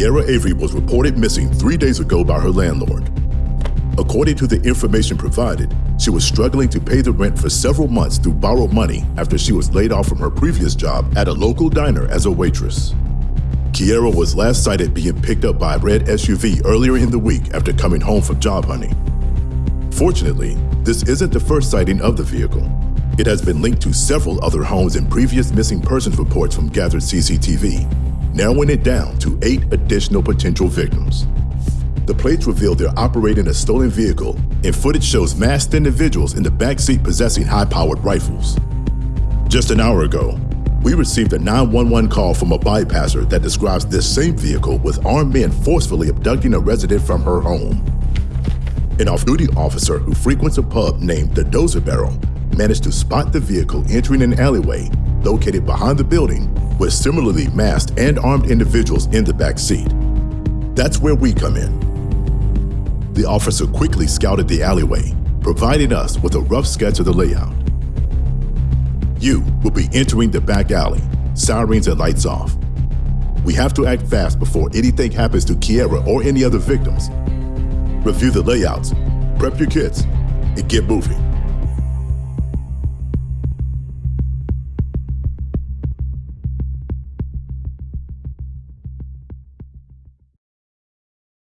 Kiera Avery was reported missing three days ago by her landlord. According to the information provided, she was struggling to pay the rent for several months through borrowed money after she was laid off from her previous job at a local diner as a waitress. Kiera was last sighted being picked up by a red SUV earlier in the week after coming home from job hunting. Fortunately, this isn't the first sighting of the vehicle. It has been linked to several other homes in previous missing persons reports from gathered CCTV, narrowing it down to eight additional potential victims. The plates reveal they're operating a stolen vehicle, and footage shows masked individuals in the backseat possessing high-powered rifles. Just an hour ago, we received a 911 call from a bypasser that describes this same vehicle with armed men forcefully abducting a resident from her home. An off-duty officer who frequents a pub named the Dozer Barrel managed to spot the vehicle entering an alleyway located behind the building with similarly masked and armed individuals in the back seat. That's where we come in. The officer quickly scouted the alleyway, providing us with a rough sketch of the layout. You will be entering the back alley, sirens and lights off. We have to act fast before anything happens to Kiera or any other victims. Review the layouts, prep your kits, and get moving.